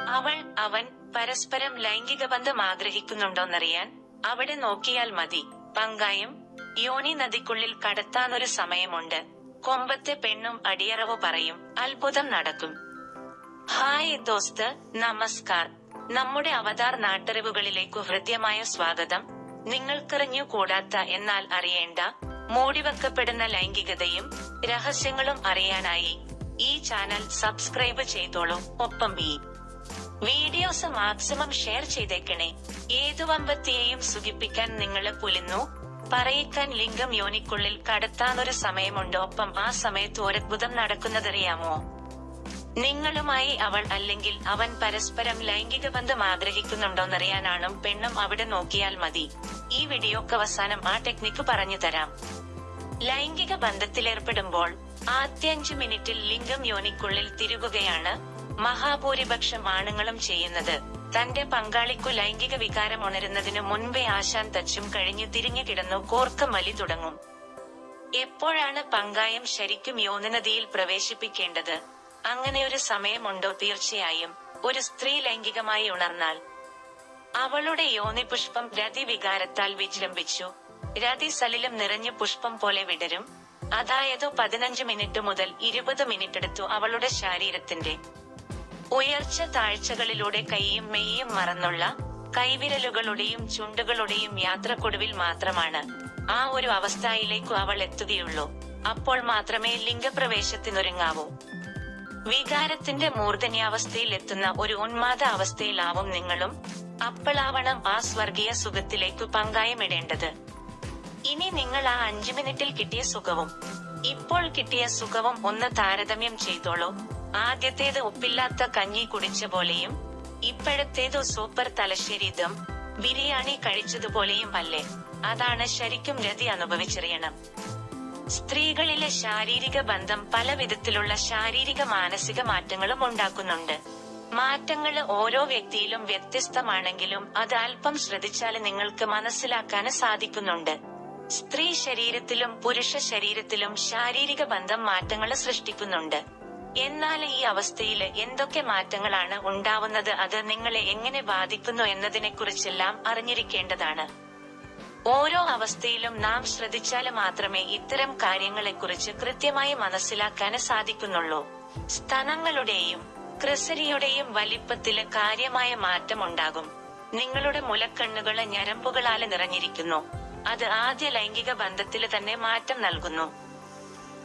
അവൾ അവൻ പരസ്പരം ലൈംഗിക ബന്ധം ആഗ്രഹിക്കുന്നുണ്ടോന്നറിയാൻ അവിടെ നോക്കിയാൽ മതി. പങ്കായം യോനി നദിക്കുള്ളിൽ കടത്താനൊരു സമയമുണ്ട്. കൊമ്പത്തെ പെണ്ണും അടിയറവ് പറയും. അത്ഭുതം നടക്കും. ഹായ് ദോസ്ത് നമസ്കാർ. നമ്മുടെ അവതാർ നാട്ടറിവുകളിലേക്കു ഹൃദ്യമായ സ്വാഗതം. നിങ്ങൾക്കറിഞ്ഞു കൂടാത്ത എന്നാൽ അറിയേണ്ട മൂടിവെക്കപ്പെടുന്ന ലൈംഗികതയും രഹസ്യങ്ങളും അറിയാനായി ഈ ചാനൽ സബ്സ്ക്രൈബ് ചെയ്തോളൂ. ഒപ്പം ഈ വീഡിയോസ് മാക്സിമം ഷെയർ ചെയ്തേക്കണേ. ഏതു വമ്പത്തിയെയും സുഖിപ്പിക്കാൻ നിങ്ങൾ പുലിന്നു പറയിക്കാൻ ലിംഗം യോനിക്കുള്ളിൽ കടത്താനൊരു സമയമുണ്ട്. ഒപ്പം ആ സമയത്ത് ഒരത്ഭുതം നടക്കുന്നതറിയാമോ? നിങ്ങളുമായി അവൾ അല്ലെങ്കിൽ അവൻ പരസ്പരം ലൈംഗിക ബന്ധം ആഗ്രഹിക്കുന്നുണ്ടോന്നറിയാനാണ് പെണ്ണും അവിടെ നോക്കിയാൽ മതി. ഈ വീഡിയോക്ക് അവസാനം ആ ടെക്നിക്ക് പറഞ്ഞു തരാം. ലൈംഗിക ബന്ധത്തിലേർപ്പെടുമ്പോൾ ആദ്യ അഞ്ചു മിനിറ്റിൽ ലിംഗം യോനിക്കുള്ളിൽ തിരുകുകയാണ്. മഹാഭൂരിപക്ഷം ആണുങ്ങളും ചെയ്യുന്നത്. തന്റെ പങ്കാളിക്കു ലൈംഗിക വികാരം ഉണരുന്നതിനു മുൻപേ ആശാൻ തച്ചും കഴിഞ്ഞു തിരിഞ്ഞു കിടന്നു കോർക്ക മലി തുടങ്ങും. എപ്പോഴാണ് പങ്കായം ശരിക്കും യോനനദിയിൽ പ്രവേശിപ്പിക്കേണ്ടത്? അങ്ങനെ ഒരു സമയമുണ്ടോ തീർച്ചയായും. ഒരു സ്ത്രീ ലൈംഗികമായി ഉണർന്നാൽ. അവളുടെ യോനി പുഷ്പം രതി വികാരത്താൽ വിജൃംഭിച്ചു. രതി സലിലം നിറഞ്ഞ പുഷ്പം പോലെ വിടരും. അതായത് പതിനഞ്ച് മിനിറ്റ് മുതൽ ഇരുപത് മിനിറ്റ് എടുത്തു അവളുടെ ശരീരത്തിന്റെ. ഉയർച്ച താഴ്ചകളിലൂടെ കൈയും മെയ്യും മറന്നുള്ള കൈവിരലുകളുടെയും ചുണ്ടുകളുടെയും യാത്രക്കൊടുവിൽ മാത്രമാണ് ആ ഒരു അവസ്ഥയിലേക്കു അവൾ എത്തുകയുള്ളൂ. അപ്പോൾ മാത്രമേ ലിംഗപ്രവേശത്തിനൊരുങ്ങാവൂ. വികാരത്തിന്റെ മൂർധന്യാവസ്ഥയിൽ എത്തുന്ന ഒരു ഉന്മാദ അവസ്ഥയിലാവും നിങ്ങളും അപ്പോളാവണം ആ സ്വർഗീയ സുഖത്തിലേക്കു പങ്കായമിടേണ്ടത്. ഇനി നിങ്ങൾ ആ അഞ്ചു മിനിറ്റിൽ കിട്ടിയ സുഖവും ഇപ്പോൾ കിട്ടിയ സുഖവും ഒന്ന് താരതമ്യം ചെയ്തോളൂ. ആദ്യത്തേത് ഉപ്പില്ലാത്ത കഞ്ഞി കുടിച്ച പോലെയും ഇപ്പോഴത്തേത് സൂപ്പർ തലശ്ശേരിതും ബിരിയാണി കഴിച്ചതുപോലെയും അല്ലേ? അതാണ് ശരിക്കും രതി അനുഭവിച്ചറിയണം. സ്ത്രീകളിലെ ശാരീരിക ബന്ധം പല വിധത്തിലുള്ള ശാരീരിക മാനസിക മാറ്റങ്ങളും ഉണ്ടാക്കുന്നുണ്ട്. മാറ്റങ്ങൾ ഓരോ വ്യക്തിയിലും വ്യത്യസ്തമാണെങ്കിലും അത് അല്പം ശ്രദ്ധിച്ചാൽ നിങ്ങൾക്ക് മനസ്സിലാക്കാൻ സാധിക്കുന്നുണ്ട്. സ്ത്രീ ശരീരത്തിലും പുരുഷ ശരീരത്തിലും ശാരീരിക ബന്ധം മാറ്റങ്ങൾ സൃഷ്ടിക്കുന്നുണ്ട്. എന്നാൽ ഈ അവസ്ഥയിൽ എന്തൊക്കെ മാറ്റങ്ങളാണ് ഉണ്ടാവുന്നത്? അത് നിങ്ങളെ എങ്ങനെ ബാധിക്കുന്നു എന്നതിനെക്കുറിച്ചെല്ലാം അറിഞ്ഞിരിക്കേണ്ടതാണ്. ഓരോ അവസ്ഥയിലും നാം ശ്രദ്ധിച്ചാൽ മാത്രമേ ഇത്തരം കാര്യങ്ങളെക്കുറിച്ച് കൃത്യമായി മനസ്സിലാക്കാൻ സാധിക്കുന്നുള്ളൂ. സ്ഥലങ്ങളുടെയും ക്രിസരിയുടെയും വലിപ്പത്തിൽ കാര്യമായ മാറ്റം ഉണ്ടാകും. നിങ്ങളുടെ മുലക്കണ്ണുകൾ ഞരമ്പുകളാൽ നിറഞ്ഞിരിക്കുന്നു. അത് ആദ്യ ലൈംഗിക ബന്ധത്തിൽ തന്നെ മാറ്റം നൽകുന്നു.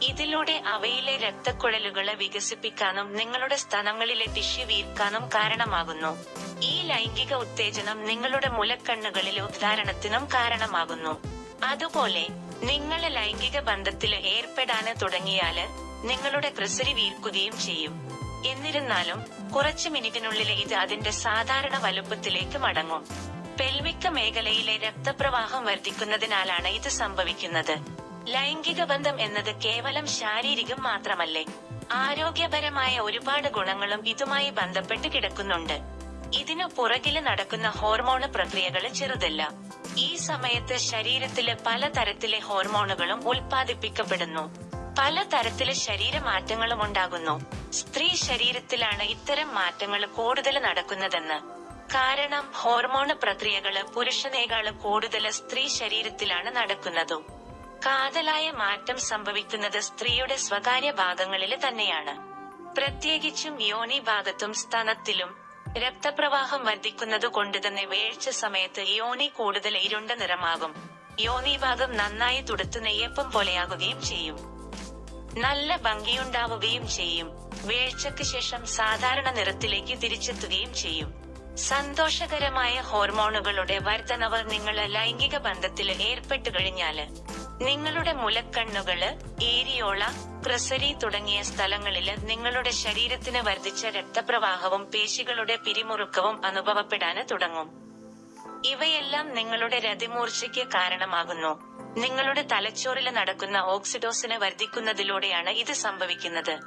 ഇതിലൂടെ അവയിലെ രക്തക്കുഴലുകളെ വികസിപ്പിക്കാനും നിങ്ങളുടെ സ്ഥലങ്ങളിലെ ടിഷ്യു വീർക്കാനും കാരണമാകുന്നു. ഈ ലൈംഗിക ഉത്തേജനം നിങ്ങളുടെ മുലക്കണ്ണുകളിലെ ഉദ്ധാരണത്തിനും കാരണമാകുന്നു. അതുപോലെ നിങ്ങൾ ലൈംഗിക ബന്ധത്തിൽ ഏർപ്പെടാന് തുടങ്ങിയാൽ നിങ്ങളുടെ ക്രിസരി വീർക്കുകയും ചെയ്യും. എന്നിരുന്നാലും കുറച്ച് മിനിറ്റിനുള്ളിൽ ഇത് അതിന്റെ സാധാരണ വലുപ്പത്തിലേക്ക് മടങ്ങും. പെൽവിക്ക മേഖലയിലെ രക്തപ്രവാഹം വർദ്ധിക്കുന്നതിനാലാണ് ഇത് സംഭവിക്കുന്നത്. ലൈംഗിക ബന്ധം എന്നത് കേവലം ശാരീരികം മാത്രമല്ലേ? ആരോഗ്യപരമായ ഒരുപാട് ഗുണങ്ങളും ഇതുമായി ബന്ധപ്പെട്ട് കിടക്കുന്നുണ്ട്. ഇതിനു പുറകിൽ നടക്കുന്ന ഹോർമോണ് പ്രക്രിയകൾ ചെറുതല്ല. ഈ സമയത്ത് ശരീരത്തിലെ പല തരത്തിലെ ഹോർമോണുകളും ഉൽപ്പാദിപ്പിക്കപ്പെടുന്നു. ശരീര ശരീരമാറ്റങ്ങളും ഉണ്ടാകുന്നു. സ്ത്രീ ശരീരത്തിലാണ് ഇത്തരം മാറ്റങ്ങൾ കൂടുതൽ നടക്കുന്നതെന്ന്. കാരണം ഹോർമോണ് പ്രക്രിയകൾ പുരുഷനേക്കാൾ കൂടുതൽ സ്ത്രീ ശരീരത്തിലാണ് നടക്കുന്നതും. കാതലായ മാറ്റം സംഭവിക്കുന്നത് സ്ത്രീയുടെ സ്വകാര്യ ഭാഗങ്ങളിൽ തന്നെയാണ്. പ്രത്യേകിച്ചും യോനി ഭാഗത്തും സ്തനത്തിലും രക്തപ്രവാഹം വർദ്ധിക്കുന്നത് കൊണ്ട് തന്നെ വേഴ്ച സമയത്ത് യോനി കൂടുതൽ ഇരുണ്ട നിറമാകും. യോനി ഭാഗം നന്നായി തുടുത്ത് നെയ്യപ്പം പോലെയാകുകയും ചെയ്യും. നല്ല ഭംഗിയുണ്ടാവുകയും ചെയ്യും. വീഴ്ചയ്ക്ക് ശേഷം സാധാരണ നിറത്തിലേക്ക് തിരിച്ചെത്തുകയും ചെയ്യും. സന്തോഷകരമായ ഹോർമോണുകളുടെ വർധനവ് നിങ്ങൾ ലൈംഗിക ബന്ധത്തിൽ ഏർപ്പെട്ടു കഴിഞ്ഞാൽ നിങ്ങളുടെ മുലക്കണ്ണുകൾ ഏരിയോള ക്രസരി തുടങ്ങിയ സ്ഥലങ്ങളിൽ നിങ്ങളുടെ ശരീരത്തിന് വർദ്ധിച്ച രക്തപ്രവാഹവും പേശികളുടെ പിരിമുറുക്കവും അനുഭവപ്പെടാന് തുടങ്ങും. ഇവയെല്ലാം നിങ്ങളുടെ രതിമൂർച്ചയ്ക്ക് കാരണമാകുന്നു. നിങ്ങളുടെ തലച്ചോറിൽ നടക്കുന്ന ഓക്സിഡോസിന് വർദ്ധിക്കുന്നതിലൂടെയാണ് ഇത് സംഭവിക്കുന്നത്.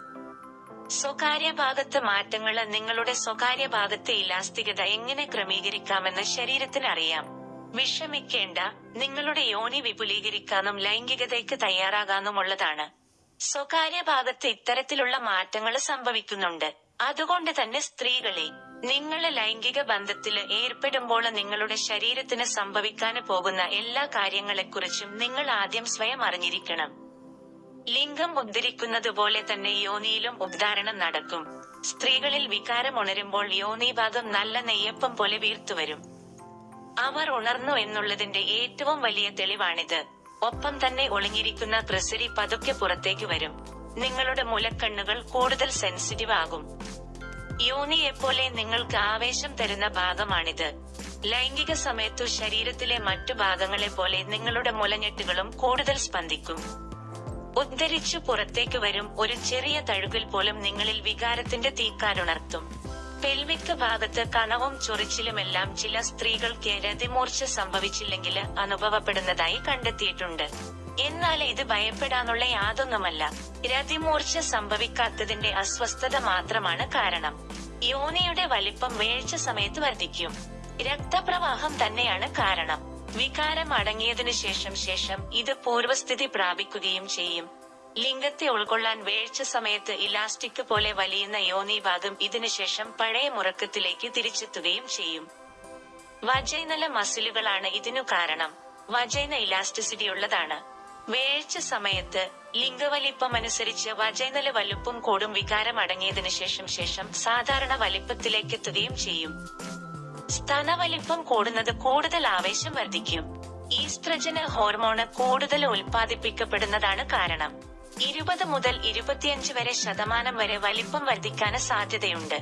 സ്വകാര്യ ഭാഗത്ത് മാറ്റങ്ങൾ നിങ്ങളുടെ സ്വകാര്യ ഭാഗത്തെ ഇലാസ്തികത എങ്ങനെ ക്രമീകരിക്കാമെന്ന് ശരീരത്തിന് അറിയാം. വിഷമിക്കേണ്ട. നിങ്ങളുടെ യോനി വിപുലീകരിക്കാനും ലൈംഗികതയ്ക്ക് തയ്യാറാകാനുമുള്ളതാണ് സ്വകാര്യ ഭാഗത്ത് ഇത്തരത്തിലുള്ള മാറ്റങ്ങൾ സംഭവിക്കുന്നുണ്ട്. അതുകൊണ്ട് തന്നെ സ്ത്രീകളെ നിങ്ങൾ ലൈംഗിക ബന്ധത്തിൽ ഏർപ്പെടുമ്പോൾ നിങ്ങളുടെ ശരീരത്തിന് സംഭവിക്കാൻ പോകുന്ന എല്ലാ കാര്യങ്ങളെക്കുറിച്ചും നിങ്ങൾ ആദ്യം സ്വയം അറിഞ്ഞിരിക്കണം. ലിംഗം ഉദ്ധരിക്കുന്നത് പോലെ തന്നെ യോനിയിലും ഉദ്ധാരണം നടക്കും. സ്ത്രീകളിൽ വികാരം ഉണരുമ്പോൾ യോനി ഭാഗം നല്ല നെയ്യപ്പം പോലെ വീർത്തുവരും. അവർ ഉണർന്നു എന്നുള്ളതിന്റെ ഏറ്റവും വലിയ തെളിവാണിത്. ഒപ്പം തന്നെ ഒളിഞ്ഞിരിക്കുന്ന ത്രിസരി പതുക്കെ പുറത്തേക്ക് വരും. നിങ്ങളുടെ മുലക്കണ്ണുകൾ കൂടുതൽ സെൻസിറ്റീവ് ആകും. യോനിയെപ്പോലെ നിങ്ങൾക്ക് ആവേശം തരുന്ന ഭാഗമാണിത്. ലൈംഗിക സമയത്തു ശരീരത്തിലെ മറ്റു ഭാഗങ്ങളെ പോലെ നിങ്ങളുടെ മുലഞ്ഞെട്ടുകളും കൂടുതൽ സ്പന്ദിക്കും. ഉദ്ധരിച്ചു പുറത്തേക്ക് വരും ഒരു ചെറിയ തഴുകിൽ പോലും നിങ്ങളിൽ വികാരത്തിന്റെ തീക്കാരുണർത്തും പെൽവിക്ക് ഭാഗത്ത് കണവും ചൊറിച്ചിലുമെല്ലാം ചില സ്ത്രീകൾക്ക് രതിമൂർച്ച സംഭവിച്ചില്ലെങ്കിൽ അനുഭവപ്പെടുന്നതായി കണ്ടെത്തിയിട്ടുണ്ട്. എന്നാൽ ഇത് ഭയപ്പെടാനുള്ള യാതൊന്നുമല്ല. രതിമൂർച്ച സംഭവിക്കാത്തതിന്റെ അസ്വസ്ഥത മാത്രമാണ് കാരണം. യോനിയുടെ വലിപ്പം വീഴ്ച സമയത്ത് വർദ്ധിക്കും. രക്തപ്രവാഹം തന്നെയാണ് കാരണം. വികാരം അടങ്ങിയതിനു ശേഷം ശേഷം ഇത് പൂർവസ്ഥിതി പ്രാപിക്കുകയും ചെയ്യും. ലിംഗത്തെ ഉൾക്കൊള്ളാൻ വേഴ്ച സമയത്ത് ഇലാസ്റ്റിക് പോലെ വലിയുന്ന യോനി ഭാഗം ഇതിനുശേഷം പഴയ മുറക്കത്തിലേക്ക് തിരിച്ചെത്തുകയും ചെയ്യും. വജൈനല മസിലുകളാണ് ഇതിനു കാരണം. വജൈന ഇലാസ്റ്റിസിറ്റി ഉള്ളതാണ്. വേഴ്ച സമയത്ത് ലിംഗവലിപ്പം അനുസരിച്ച് വജൈനല വലുപ്പം കൂടും വികാരം അടങ്ങിയതിനു ശേഷം ശേഷം സാധാരണ വലിപ്പത്തിലേക്ക് എത്തുകയും ചെയ്യും. സ്തനവലിപ്പം കൂടുന്നത് കൂടുതൽ ആവേശം വർദ്ധിക്കും. ഈസ്ത്രജന ഹോർമോണ് കൂടുതൽ ഉൽപ്പാദിപ്പിക്കപ്പെടുന്നതാണ് കാരണം. ഇരുപത് മുതൽ ഇരുപത്തിയഞ്ച് വരെ ശതമാനം വരെ വലിപ്പം വർദ്ധിക്കാൻ സാധ്യതയുണ്ട്.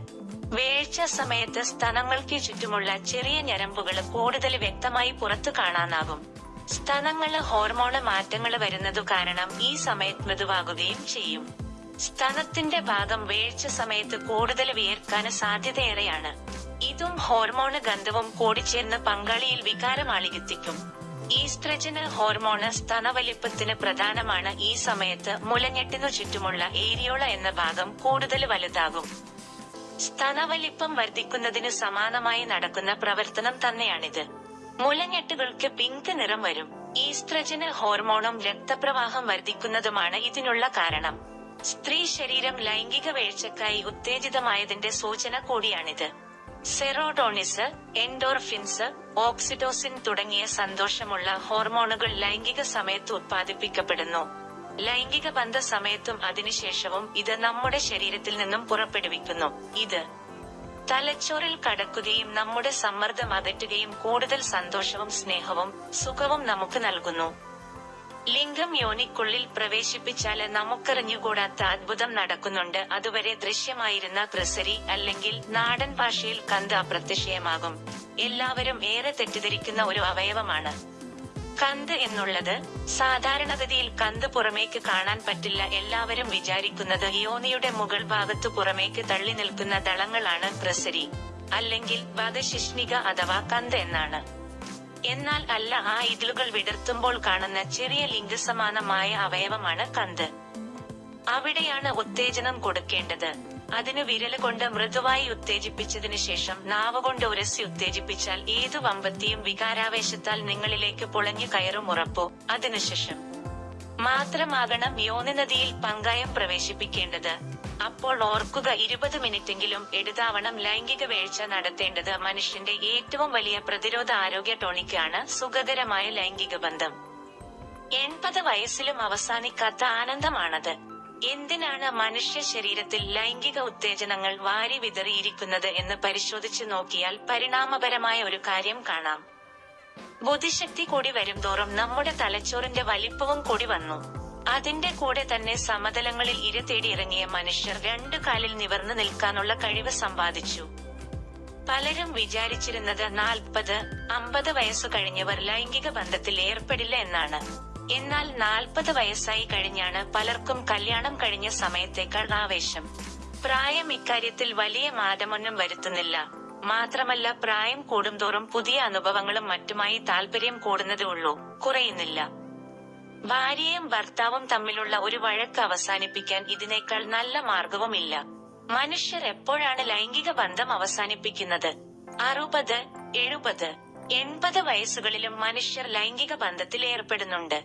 വേഴ്ച സമയത്ത് സ്തനങ്ങൾക്ക് ചുറ്റുമുള്ള ചെറിയ ഞരമ്പുകൾ കൂടുതൽ വ്യക്തമായി പുറത്തു കാണാനാകും. സ്തനങ്ങൾ ഹോർമോണ് മാറ്റങ്ങൾ വരുന്നതു കാരണം ഈ സമയത്ത് മൃദുവാകുകയും ചെയ്യും. സ്തനത്തിന്റെ ഭാഗം വേഴ്ച സമയത്ത് കൂടുതൽ വിയർക്കാൻ സാധ്യതയേറെയാണ്. ഇതും ഹോർമോണ് ഗന്ധവും കൂടിച്ചേർന്ന് പങ്കാളിയിൽ വികാരം ആളികത്തിക്കും ഈസ്ട്രജന് ഹോർമോണ് സ്തനവലിപ്പത്തിന് പ്രധാനമാണ്. ഈ സമയത്ത് മുലഞ്ഞെട്ടിനു ചുറ്റുമുള്ള ഏരിയോള എന്ന ഭാഗം കൂടുതൽ വലുതാകും. സ്തനവലിപ്പം വർദ്ധിക്കുന്നതിന് സമാനമായി നടക്കുന്ന പ്രവർത്തനം തന്നെയാണിത്. മുലഞ്ഞെട്ടുകൾക്ക് പിങ്ക് നിറം വരും. ഈസ്ട്രജന് ഹോർമോണും രക്തപ്രവാഹം വർദ്ധിക്കുന്നതുമാണ് ഇതിനുള്ള കാരണം. സ്ത്രീ ശരീരം ലൈംഗിക വീഴ്ചക്കായി ഉത്തേജിതമായതിന്റെ സൂചന കൂടിയാണിത്. സെറോട്ടോണിസ് എൻഡോർഫിൻസ് ഓക്സിഡോസിൻ തുടങ്ങിയ സന്തോഷമുള്ള ഹോർമോണുകൾ ലൈംഗിക സമയത്ത് ഉത്പാദിപ്പിക്കപ്പെടുന്നു. ലൈംഗിക ബന്ധ സമയത്തും അതിനുശേഷവും ഇത് നമ്മുടെ ശരീരത്തിൽ നിന്നും പുറപ്പെടുവിക്കുന്നു. ഇത് തലച്ചോറിൽ കടക്കുകയും നമ്മുടെ സമ്മർദ്ദം അകറ്റുകയും കൂടുതൽ സന്തോഷവും സ്നേഹവും സുഖവും നമുക്ക് നൽകുന്നു. ലിംഗം യോനിക്കുള്ളിൽ പ്രവേശിപ്പിച്ചാൽ നമുക്കറിഞ്ഞുകൂടാത്ത അത്ഭുതം നടക്കുന്നുണ്ട്. അതുവരെ ദൃശ്യമായിരുന്ന ക്രിസരി അല്ലെങ്കിൽ നാടൻ ഭാഷയിൽ കന്ത് അപ്രത്യക്ഷയമാകും എല്ലാവരും ഏറെ തെറ്റിദ്ധരിക്കുന്ന ഒരു അവയവമാണ്. കന്ത് എന്നുള്ളത് സാധാരണഗതിയിൽ കന്ത് പുറമേക്ക് കാണാൻ പറ്റില്ല. എല്ലാവരും വിചാരിക്കുന്നത് യോനിയുടെ മുകൾ ഭാഗത്തു പുറമേക്ക് തള്ളി നിൽക്കുന്ന ദളങ്ങളാണ് പ്രസരി. അല്ലെങ്കിൽ വധശിഷ്ണിക അഥവാ കന്ത് എന്നാണ്. എന്നാൽ അല്ല ആ ഇതിലുകൾ വിടർത്തുമ്പോൾ കാണുന്ന ചെറിയ ലിംഗസമാനമായ അവയവമാണ് കന്ത്. അവിടെയാണ് ഉത്തേജനം കൊടുക്കേണ്ടത്. അതിന് വിരൽ കൊണ്ട് മൃദുവായി ഉത്തേജിപ്പിച്ചതിനു ശേഷം നാവ് കൊണ്ട് ഉരസി ഉത്തേജിപ്പിച്ചാൽ ഏതു വമ്പത്തിയും വികാരാവേശത്താൽ നിങ്ങളിലേക്ക് പൊളഞ്ഞു കയറും ഉറപ്പോ. അതിനുശേഷം. മാത്രമാകണം യോനിനദിയിൽ പങ്കായം പ്രവേശിപ്പിക്കേണ്ടത്. അപ്പോൾ ഓർക്കുക ഇരുപത് മിനിറ്റെങ്കിലും എടുതാവണം ലൈംഗിക വീഴ്ച നടത്തേണ്ടത് മനുഷ്യന്റെ ഏറ്റവും വലിയ പ്രതിരോധ ആരോഗ്യ ടോണിക്കാണ് സുഖകരമായ ലൈംഗിക ബന്ധം. എൺപത് വയസ്സിലും അവസാനിക്കാത്ത ആനന്ദമാണത്. എന്തിനാണ് മനുഷ്യ ശരീരത്തിൽ ലൈംഗിക ഉത്തേജനങ്ങൾ വാരി വിതറിയിരിക്കുന്നത് എന്ന് പരിശോധിച്ചു നോക്കിയാൽ പരിണാമപരമായ ഒരു കാര്യം കാണാം. ബുദ്ധിശക്തി കൂടി വരുംതോറും നമ്മുടെ തലച്ചോറിന്റെ വലിപ്പവും കൂടി വന്നു. അതിന്റെ കൂടെ തന്നെ സമതലങ്ങളിൽ ഇര തേടി ഇറങ്ങിയ മനുഷ്യർ രണ്ടു കാലിൽ നിവർന്നു നിൽക്കാനുള്ള കഴിവ് സമ്പാദിച്ചു. പലരും വിചാരിച്ചിരുന്നത് നാൽപ്പത് അമ്പത് വയസ്സു കഴിഞ്ഞവർ ലൈംഗിക ബന്ധത്തിൽ ഏർപ്പെടില്ല എന്നാണ്. എന്നാൽ നാൽപ്പത് വയസ്സായി കഴിഞ്ഞാണ് പലർക്കും കല്യാണം കഴിഞ്ഞ സമയത്തേക്കാൾ ആവേശം. പ്രായം ഇക്കാര്യത്തിൽ വലിയ മാറ്റമൊന്നും വരുത്തുന്നില്ല. മാത്രമല്ല പ്രായം കൂടുംതോറും പുതിയ അനുഭവങ്ങളും മറ്റുമായി താല്പര്യം കൂടുന്നതേ ഉള്ളൂ കുറയുന്നില്ല. ഭാര്യയും ഭർത്താവും തമ്മിലുള്ള ഒരു വഴക്ക് അവസാനിപ്പിക്കാൻ ഇതിനേക്കാൾ നല്ല മാർഗവുമില്ല. മനുഷ്യർ എപ്പോഴാണ് ലൈംഗിക ബന്ധം അവസാനിപ്പിക്കുന്നത്? അറുപത് എഴുപത് എൺപത് വയസ്സുകളിലും മനുഷ്യർ ലൈംഗിക ബന്ധത്തിൽ ഏർപ്പെടുന്നുണ്ട്.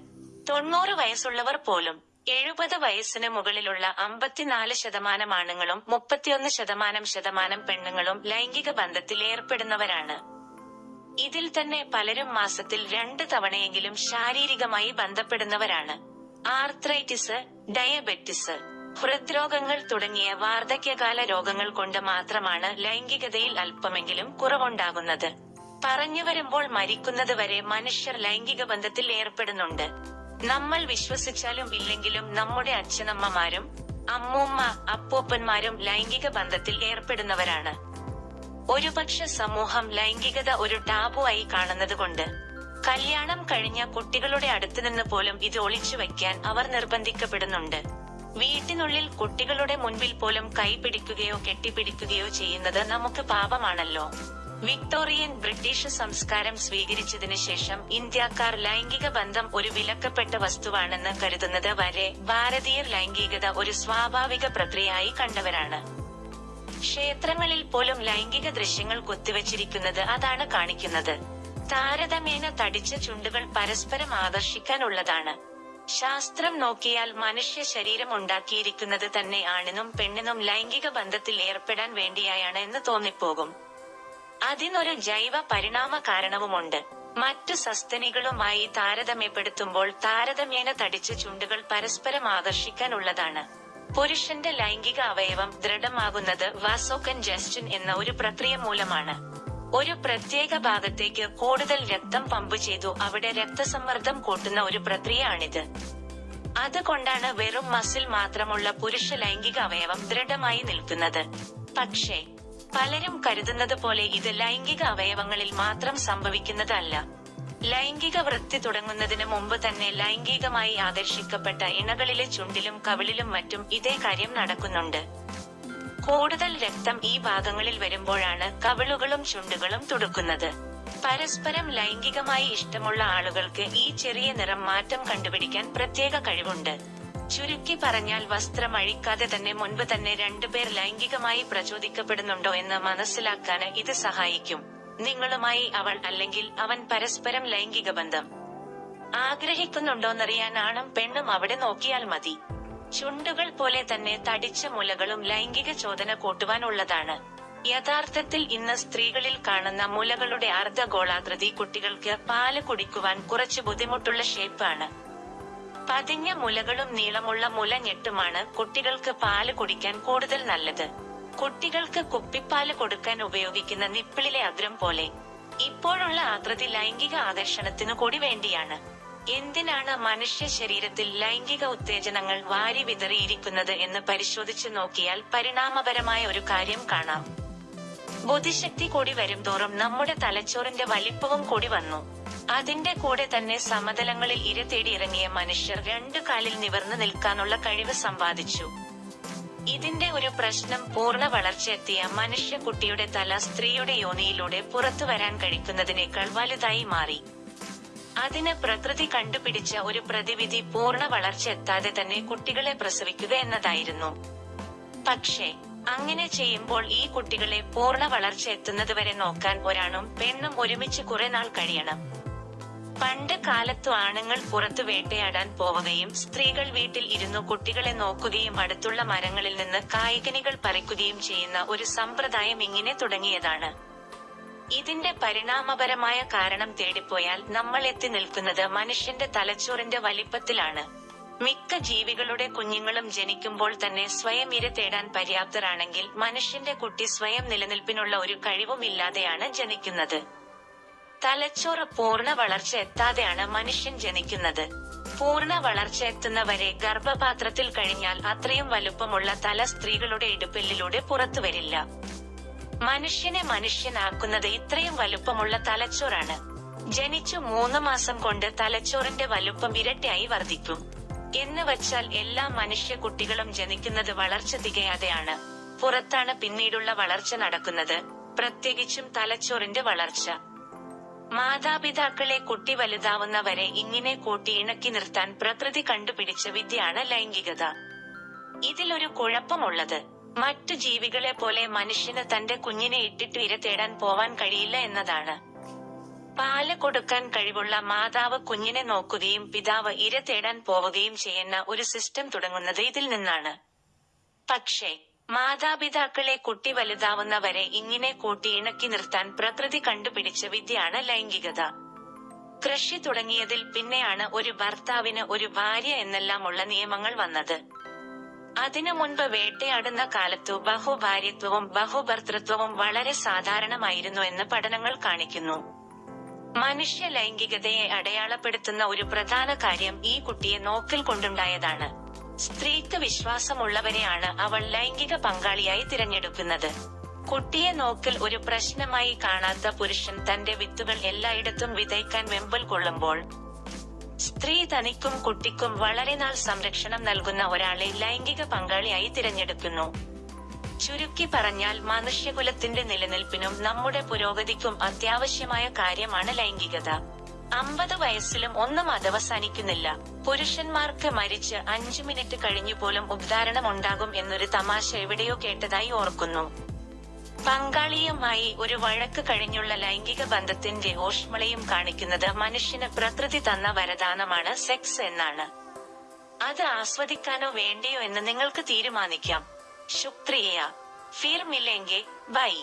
തൊണ്ണൂറ് വയസ്സുള്ളവർ പോലും എഴുപത് വയസ്സിന് മുകളിലുള്ള അമ്പത്തിനാല് ശതമാനം ആണുങ്ങളും മുപ്പത്തിയൊന്ന് ശതമാനം ശതമാനം പെണ്ണുങ്ങളും ലൈംഗിക ബന്ധത്തിൽ ഏർപ്പെടുന്നവരാണ്. ഇതിൽ തന്നെ പലരും മാസത്തിൽ രണ്ട് തവണയെങ്കിലും ശാരീരികമായി ബന്ധപ്പെടുന്നവരാണ്. ആർത്രൈറ്റിസ് ഡയബറ്റിസ് ഹൃദ്രോഗങ്ങൾ തുടങ്ങിയ വാർദ്ധക്യകാല രോഗങ്ങൾ കൊണ്ട് മാത്രമാണ് ലൈംഗികതയിൽ അല്പമെങ്കിലും കുറവുണ്ടാകുന്നത്. പറഞ്ഞു വരുമ്പോൾ മരിക്കുന്നത് വരെ മനുഷ്യർ ലൈംഗിക ബന്ധത്തിൽ ഏർപ്പെടുന്നുണ്ട്. നമ്മൾ വിശ്വസിച്ചാലും ഇല്ലെങ്കിലും നമ്മുടെ അച്ഛനമ്മമാരും അമ്മൂമ്മ അപ്പൂപ്പന്മാരും ലൈംഗിക ബന്ധത്തിൽ ഏർപ്പെടുന്നവരാണ്. ഒരുപക്ഷെ സമൂഹം ലൈംഗികത ഒരു ടാബു ആയി കാണുന്നതുകൊണ്ട് കല്യാണം കഴിഞ്ഞ കുട്ടികളുടെ അടുത്ത് നിന്ന് പോലും ഇത് ഒളിച്ചു വയ്ക്കാൻ അവർ നിർബന്ധിക്കപ്പെടുന്നുണ്ട്. വീട്ടിനുള്ളിൽ കുട്ടികളുടെ മുൻപിൽ പോലും കൈപിടിക്കുകയോ കെട്ടിപ്പിടിക്കുകയോ ചെയ്യുന്നത് നമുക്ക് പാപമാണല്ലോ. വിക്ടോറിയൻ ബ്രിട്ടീഷ് സംസ്കാരം സ്വീകരിച്ചതിന് ശേഷം ഇന്ത്യക്കാർ ലൈംഗിക ബന്ധം ഒരു വിലക്കപ്പെട്ട വസ്തുവാണെന്ന് കരുതുന്നത് വരെ ഭാരതീയർ ലൈംഗികത ഒരു സ്വാഭാവിക പ്രക്രിയയായി കണ്ടവരാണ്. ക്ഷേത്രങ്ങളിൽ പോലും ലൈംഗിക ദൃശ്യങ്ങൾ കൊത്തിവച്ചിരിക്കുന്നത് അതാണ് കാണിക്കുന്നത്. താരതമ്യേന തടിച്ച ചുണ്ടുകൾ പരസ്പരം ആകർഷിക്കാനുള്ളതാണ്. ശാസ്ത്രം നോക്കിയാൽ മനുഷ്യ ശരീരം ഉണ്ടാക്കിയിരിക്കുന്നത് തന്നെ ആണിനും പെണ്ണിനും ലൈംഗിക ബന്ധത്തിൽ ഏർപ്പെടാൻ വേണ്ടിയായാണ് എന്ന് തോന്നിപ്പോകും. അതിനൊരു ജൈവ പരിണാമ കാരണവുമുണ്ട്. മറ്റു സസ്തനികളുമായി താരതമ്യപ്പെടുത്തുമ്പോൾ താരതമ്യേന തടിച്ച ചുണ്ടുകൾ പരസ്പരം ആകർഷിക്കാനുള്ളതാണ്. പുരുഷന്റെ ലൈംഗിക അവയവം ദൃഢമാകുന്നത് വാസോകൻജസ്റ്റൻ എന്ന ഒരു പ്രക്രിയ മൂലമാണ്. ഒരു പ്രത്യേക ഭാഗത്തേക്ക് കൂടുതൽ രക്തം പമ്പ് ചെയ്തു അവിടെ രക്തസമ്മർദ്ദം കൂട്ടുന്ന ഒരു പ്രക്രിയയാണിത്. അതുകൊണ്ടാണ് വെറും മസിൽ മാത്രമുള്ള പുരുഷ ലൈംഗിക അവയവം ദൃഢമായി നിൽക്കുന്നത്. പക്ഷേ പലരും കരുതുന്നത് പോലെ ഇത് ലൈംഗിക അവയവങ്ങളിൽ മാത്രം സംഭവിക്കുന്നതല്ല. ലൈംഗിക വൃത്തി തുടങ്ങുന്നതിന് മുമ്പ് തന്നെ ലൈംഗികമായി ആദർശിക്കപ്പെട്ട ഇണകളിലെ ചുണ്ടിലും കവിളിലും മറ്റും ഇതേ കാര്യം നടക്കുന്നുണ്ട്. കൂടുതൽ രക്തം ഈ ഭാഗങ്ങളിൽ വരുമ്പോഴാണ് കവിളുകളും ചുണ്ടുകളും തുടുക്കുന്നത്. പരസ്പരം ലൈംഗികമായി ഇഷ്ടമുള്ള ആളുകൾക്ക് ഈ ചെറിയ നിറം മാറ്റം കണ്ടുപിടിക്കാൻ പ്രത്യേക കഴിവുണ്ട്. ചുരുക്കി പറഞ്ഞാൽ വസ്ത്രം അഴിക്കാതെ തന്നെ മുൻപ് തന്നെ രണ്ടുപേർ ലൈംഗികമായി പ്രചോദിക്കപ്പെടുന്നുണ്ടോ എന്ന് മനസ്സിലാക്കാൻ ഇത് സഹായിക്കും. നിങ്ങളുമായി അവൾ അല്ലെങ്കിൽ അവൻ പരസ്പരം ലൈംഗിക ബന്ധം. ആഗ്രഹിക്കുന്നുണ്ടോന്നറിയാൻ ആണും പെണ്ണും അവിടെ നോക്കിയാൽ മതി. ചുണ്ടുകൾ പോലെ തന്നെ തടിച്ച മുലകളും ലൈംഗിക ചോദന കൂട്ടുവാനുള്ളതാണ്. യഥാർത്ഥത്തിൽ ഇന്ന് സ്ത്രീകളിൽ കാണുന്ന മുലകളുടെ അർദ്ധഗോളാകൃതി കുട്ടികൾക്ക് പാൽ കുടിക്കുവാൻ കുറച്ച് ബുദ്ധിമുട്ടുള്ള ഷേപ്പാണ്. പതിഞ്ഞ മുലകളും നീളമുള്ള മുല ഞെട്ടുമാണ് കുട്ടികൾക്ക് പാൽ കുടിക്കാൻ കൂടുതൽ നല്ലത്. കുട്ടികൾക്ക് കുപ്പിപ്പാൽ കൊടുക്കാൻ ഉപയോഗിക്കുന്ന നിപ്പിളിലെ അദ്രം പോലെ ഇപ്പോഴുള്ള ആകൃതി ലൈംഗിക ആകർഷണത്തിനു കൂടി വേണ്ടിയാണ്. എന്തിനാണ് മനുഷ്യ ശരീരത്തിൽ ലൈംഗിക ഉത്തേജനങ്ങൾ വാരി വിതറിയിരിക്കുന്നത് എന്ന് പരിശോധിച്ചു നോക്കിയാൽ പരിണാമപരമായ ഒരു കാര്യം കാണാം. ബുദ്ധിശക്തി കൂടി വരുംതോറും നമ്മുടെ തലച്ചോറിന്റെ വലിപ്പവും കൂടി വന്നു. അതിന്റെ കൂടെ തന്നെ സമതലങ്ങളിൽ ഇര തേടി ഇറങ്ങിയ മനുഷ്യർ രണ്ടു കാലിൽ നിവർന്നു നിൽക്കാനുള്ള കഴിവ് സമ്പാദിച്ചു. ഇതിന്റെ ഒരു പ്രശ്നം പൂർണ വളർച്ചയെത്തിയ മനുഷ്യ കുട്ടിയുടെ തല സ്ത്രീയുടെ യോനിയിലൂടെ പുറത്തു വരാൻ കഴിക്കുന്നതിനേക്കാൾ വലുതായി മാറി. അതിന് പ്രകൃതി കണ്ടുപിടിച്ച ഒരു പ്രതിവിധി പൂർണ വളർച്ച എത്താതെ തന്നെ കുട്ടികളെ പ്രസവിക്കുക എന്നതായിരുന്നു. പക്ഷേ അങ്ങനെ ചെയ്യുമ്പോൾ ഈ കുട്ടികളെ പൂർണ വളർച്ച എത്തുന്നതുവരെ നോക്കാൻ ഒരാണും പെണ്ണും ഒരുമിച്ച് കുറെ നാൾ കഴിയണം. പണ്ട് കാലത്തു ആണുങ്ങൾ പുറത്തു വേട്ടയാടാൻ പോവുകയും സ്ത്രീകൾ വീട്ടിൽ ഇരുന്നു കുട്ടികളെ നോക്കുകയും അടുത്തുള്ള മരങ്ങളിൽ നിന്ന് കായികനികൾ പറിക്കുകയും ചെയ്യുന്ന ഒരു സമ്പ്രദായം ഇങ്ങനെ തുടങ്ങിയതാണ്. ഇതിന്റെ പരിണാമപരമായ കാരണം തേടിപ്പോയാൽ നമ്മൾ എത്തി നിൽക്കുന്നത് മനുഷ്യന്റെ തലച്ചോറിന്റെ വലിപ്പത്തിലാണ്. മിക്ക ജീവികളുടെ കുഞ്ഞുങ്ങളും ജനിക്കുമ്പോൾ തന്നെ സ്വയം ഇര തേടാൻ പര്യാപ്തരാണെങ്കിൽ മനുഷ്യന്റെ കുട്ടി സ്വയം നിലനിൽപ്പിനുള്ള ഒരു കഴിവും ഇല്ലാതെയാണ് ജനിക്കുന്നത്. തലച്ചോറ് പൂർണ വളർച്ച എത്താതെയാണ് മനുഷ്യൻ ജനിക്കുന്നത്. പൂർണ വളർച്ച എത്തുന്നവരെ ഗർഭപാത്രത്തിൽ കഴിഞ്ഞാൽ അത്രയും വലുപ്പമുള്ള തല സ്ത്രീകളുടെ ഇടുപ്പെല്ലിലൂടെ പുറത്തു വരില്ല മനുഷ്യനെ മനുഷ്യനാക്കുന്നത് ഇത്രയും വലുപ്പമുള്ള തലച്ചോറാണ്. ജനിച്ചു മൂന്ന് മാസം കൊണ്ട് തലച്ചോറിന്റെ വലുപ്പം ഇരട്ടിയായി വർദ്ധിക്കും. എന്ന് വച്ചാൽ എല്ലാ മനുഷ്യ കുട്ടികളും ജനിക്കുന്നത് വളർച്ച തികയാതെയാണ്. പുറത്താണ് പിന്നീടുള്ള വളർച്ച നടക്കുന്നത്. പ്രത്യേകിച്ചും തലച്ചോറിന്റെ വളർച്ച. മാതാപിതാക്കളെ കുട്ടി വലുതാവുന്നവരെ ഇങ്ങനെ കൂട്ടി ഇണക്കി നിർത്താൻ പ്രകൃതി കണ്ടുപിടിച്ച വിദ്യയാണ് ലൈംഗികത. ഇതിലൊരു കുഴപ്പമുള്ളത്. മറ്റു ജീവികളെ പോലെ മനുഷ്യന് തന്റെ കുഞ്ഞിനെ ഇട്ടിട്ട് ഇര തേടാൻ പോവാൻ കഴിയില്ല എന്നതാണ്. പാൽ കൊടുക്കാൻ കഴിവുള്ള മാതാവ് കുഞ്ഞിനെ നോക്കുകയും പിതാവ് ഇര തേടാൻ പോവുകയും ചെയ്യുന്ന ഒരു സിസ്റ്റം തുടങ്ങുന്നത് ഇതിൽ നിന്നാണ്. പക്ഷേ മാതാപിതാക്കളെ കുട്ടി വലുതാവുന്നവരെ ഇങ്ങനെ കൂട്ടി ഇണക്കി നിർത്താൻ പ്രകൃതി കണ്ടുപിടിച്ച വിദ്യയാണ് ലൈംഗികത. കൃഷി തുടങ്ങിയതിൽ പിന്നെയാണ് ഒരു ഭർത്താവിന് ഒരു ഭാര്യ എന്നെല്ലാമുള്ള നിയമങ്ങൾ വന്നത്. അതിനു മുൻപ് വേട്ടയാടുന്ന കാലത്തു ബഹുഭാര്യത്വവും ബഹുഭർത്തൃത്വവും വളരെ സാധാരണമായിരുന്നു എന്ന് പഠനങ്ങൾ കാണിക്കുന്നു. മനുഷ്യ ലൈംഗികതയെ അടയാളപ്പെടുത്തുന്ന ഒരു പ്രധാന കാര്യം ഈ കുട്ടിയെ നോക്കിൽ കൊണ്ടുണ്ടായതാണ്. സ്ത്രീക്ക് വിശ്വാസമുള്ളവരെയാണ് അവൾ ലൈംഗിക പങ്കാളിയായി തിരഞ്ഞെടുക്കുന്നത്. കുട്ടിയെ നോക്കൽ ഒരു പ്രശ്നമായി കാണാത്ത പുരുഷൻ തന്റെ വിത്തുകൾ എല്ലായിടത്തും വിതയ്ക്കാൻ വെമ്പൽ കൊള്ളുമ്പോൾ സ്ത്രീ തനിക്കും കുട്ടിക്കും വളരെ നാൾ സംരക്ഷണം നൽകുന്ന ഒരാളെ ലൈംഗിക പങ്കാളിയായി തിരഞ്ഞെടുക്കുന്നു. ചുരുക്കി പറഞ്ഞാൽ മനുഷ്യകുലത്തിന്റെ നിലനിൽപ്പിനും നമ്മുടെ പുരോഗതിക്കും അത്യാവശ്യമായ കാര്യമാണ് ലൈംഗികത. അമ്പത് വയസ്സിലും ഒന്നും അതവസാനിക്കുന്നില്ല. പുരുഷന്മാർക്ക് മരിച്ച് അഞ്ചു മിനിറ്റ് കഴിഞ്ഞു പോലും ഉദ്ധാരണം ഉണ്ടാകും എന്നൊരു തമാശ എവിടെയോ കേട്ടതായി ഓർക്കുന്നു. പങ്കാളിയുമായി ഒരു വഴക്ക് കഴിഞ്ഞുള്ള ലൈംഗിക ബന്ധത്തിന്റെ ഊഷ്മളയും കാണിക്കുന്നത് മനുഷ്യന് പ്രകൃതി തന്ന വരദാനമാണ് സെക്സ് എന്നാണ്. അത് ആസ്വദിക്കാനോ വേണ്ടയോ എന്ന് നിങ്ങൾക്ക് തീരുമാനിക്കാം. ശുക്രിയ. ഫിർ മിലെങ്കെ ബൈ.